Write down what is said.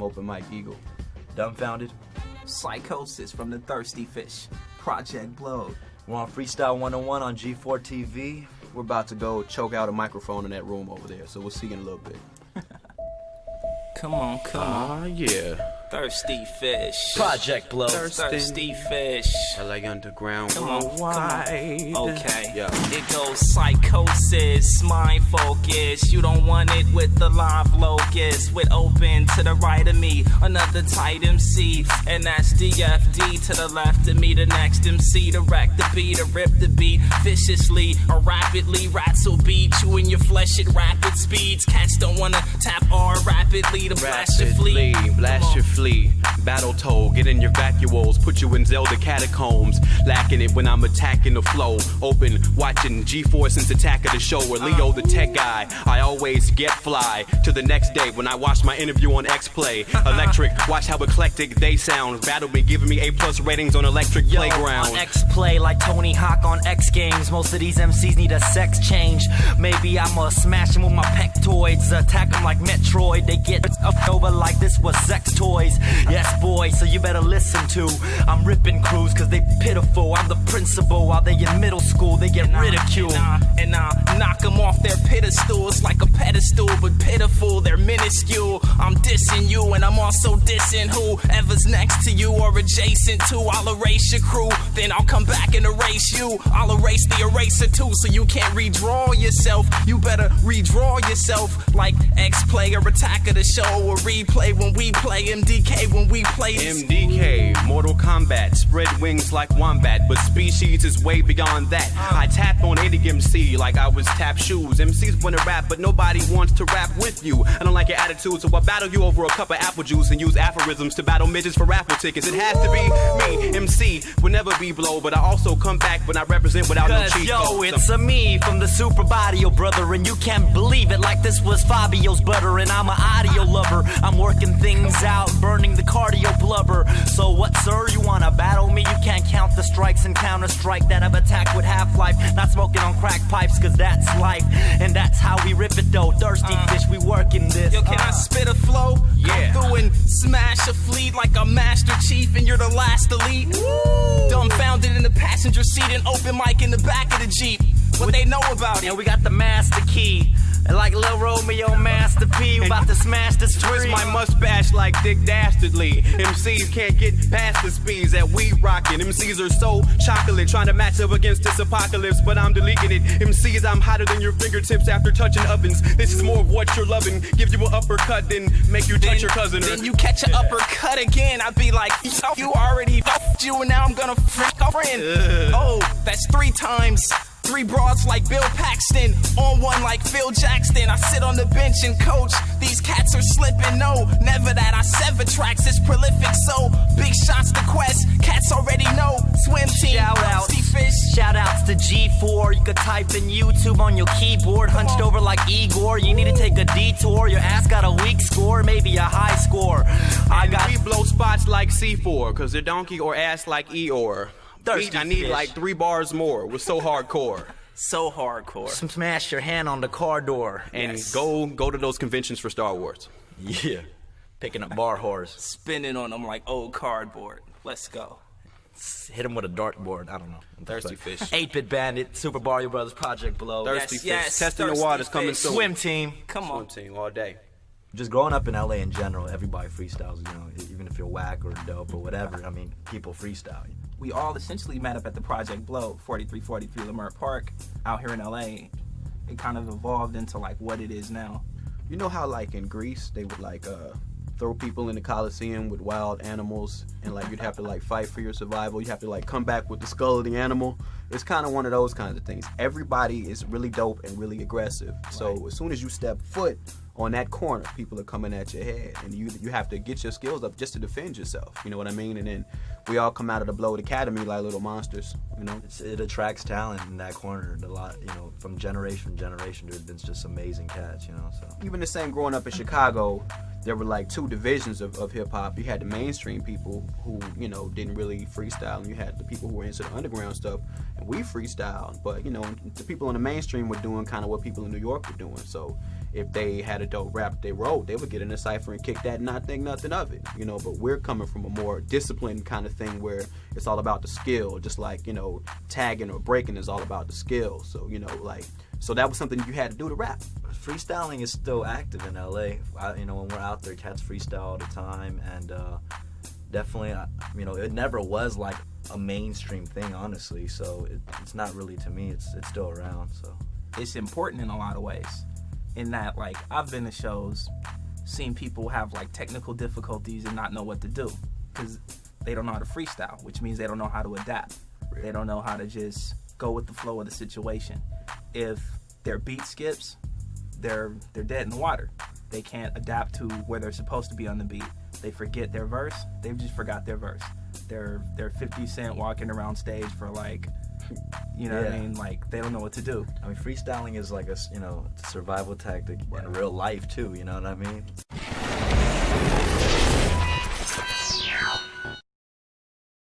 Peace. I'm Open Mike Eagle. Dumbfounded. Psychosis from the Thirsty Fish. Project Blowed. We're on Freestyle 101 on G4 TV. We're about to go choke out a microphone in that room over there, so we'll see you in a little bit. Come on, come on. Ah, yeah. Thirsty Fish. Project Blowed. Thirsty Fish. LA Underground Come on, come on. Okay. Yeah. It goes psychosis, mind focus. You don't want it with the live locus. With open to the right of me, another tight MC. And that's DFD to the left of me, the next MC to wreck the beat, to rip the beat viciously or rapidly. Rats will beat you in your flesh at rapid speeds. Cats don't wanna tap R rapidly to blast your fleet. blast your on. Flee. Battle toll, get in your vacuoles, put you in Zelda catacombs. Lacking it when I'm attacking the flow. Open, watching G4 since Attack of the Show, or Leo the tech guy. I always get fly to the next day when I watch my interview on X Play. Electric, watch how eclectic they sound. Battle been giving me A plus ratings on Electric Yo, Playground. On X Play, like Tony Hawk on X Games. Most of these MCs need a sex change. Maybe I'ma smash them with my pectoids. Attack them like Metroid. They get up over like this was sex toys. Yes, boy, so you better listen to. I'm ripping crews cause they pitiful. I'm the principal while they in middle school. They get ridiculed. And I, and I knock them off their pedestals like a pedestal, but pitiful, they're minuscule. I'm dissing you, and I'm also dissing whoever's next to you or adjacent to. I'll erase your crew, then I'll come back and erase you. I'll erase the eraser too, so you can't redraw yourself. You better redraw yourself like X Play or Attack of the Show or replay when we play MDK when we play this. MDK, Mortal Kombat, spread wings like wombat, but species is way beyond that. I tap on any MC like I was tap shoes. MCs wanna rap, but nobody wants to rap with you. I don't like your attitude, so I battle you over a cup of apple juice and use aphorisms to battle midgets for raffle tickets. It has to be me, MC, will never be blow, but I also come back when I represent without no Cause cheat yo, codes. it's a me from the Super Barrio brother, and you can't believe it like this was Fabio's butter, and I'm an audio lover. I'm working things out, burning the cardio blubber. So what, sir? You wanna battle me? You can't count the strikes and counter strike that I've attacked with Half Life. Not smoking on crack pipes, cause that's life, and that's how we rip it though. Thirsty fish, we working this. Yo, can I uh. spit a flow? Yeah. Come through and smash a fleet like a master chief and you're the last elite. Dumbfounded in the passenger seat and open mic in the back of the Jeep. What they know about it? we got the master key. Like Lil Romeo, Master P, about to smash this Twist my mustache like Dick Dastardly. MCs can't get past the speeds that we rockin'. MCs are so chocolate, trying to match up against this apocalypse, but I'm deleting it. MCs, I'm hotter than your fingertips after touching ovens. This is more of what you're loving. Give you an uppercut, then make you touch your cousin. Then you catch an uppercut again. I'd be like, yo, you already f***ed you, and now I'm gonna freak a friend. Oh, that's three times. Three broads like Bill Paxton, on one like Phil Jackson. I sit on the bench and coach. These cats are slipping. No, never that. I sever tracks. It's prolific. So big shots to Quest. Cats already know. Swim team. Shout outs. Thirsty fish. Shout outs to G4. You could type in YouTube on your keyboard, hunched over like Igor. You need to take a detour. Your ass got a weak score, maybe a high score. I got we blow spots like C4, cause they're donkey or ass like Eeyore. Thirsty I need fish. like three bars more. We're so hardcore. So hardcore. smash your hand on the car door. And Yes. go go to those conventions for Star Wars. Yeah. Picking up bar whores. Spinning on them like old cardboard. Let's go. Hit him with a dartboard. I don't know. Thirsty fish. 8 Bit Bandit, Super Mario Brothers, Project Blowed. Thirsty Yes, fish. yes, Testing the thirsty waters coming fish. soon. Swim team. Come Swim on. Swim team all day. Just growing up in LA in general, everybody freestyles. You know, even if you're whack or dope or whatever. I mean, people freestyle. We all essentially met up at the Project Blowed, 4343 Leimert Park, out here in LA. It kind of evolved into like what it is now. You know how like in Greece they would like uh throw people in the Coliseum with wild animals and like you'd have to like fight for your survival. You have to like come back with the skull of the animal. It's kind of one of those kinds of things. Everybody is really dope and really aggressive. So as soon as you step foot on that corner, people are coming at your head, and you you have to get your skills up just to defend yourself. You know what I mean? And then we all come out of the Blowed Academy like little monsters. You know? It's, it attracts talent in that corner. A lot, you know, from generation to generation. There's been just amazing cats. You know, so even the same growing up in Chicago, there were like two divisions of, of hip hop. You had the mainstream people who, you know, didn't really freestyle, and you had the people who were into the underground stuff, and we freestyled. But, you know, the people in the mainstream were doing kind of what people in New York were doing. So if they had a dope rap they wrote, they would get in a cipher and kick that and not think nothing of it, you know. But we're coming from a more disciplined kind of thing where it's all about the skill, just like you know, tagging or breaking is all about the skill. So you know, like, so that was something you had to do to rap. freestyling is still active in LA. I, you know, when we're out there, cats freestyle all the time, and uh, definitely, you know, it never was like a mainstream thing, honestly. So it, it's not really to me. It's it's still around. So it's important in a lot of ways. In that, like, I've been to shows, seen people have like technical difficulties and not know what to do because they don't know how to freestyle, which means they don't know how to adapt. They don't know how to just go with the flow of the situation. If their beat skips, they're they're dead in the water. They can't adapt to where they're supposed to be on the beat. They forget their verse. They've just forgot their verse. They're they're 50 Cent walking around stage for like, you know what I mean? Like they don't know what to do. I mean, freestyling is like a you know a survival tactic in real life too. You know what I mean?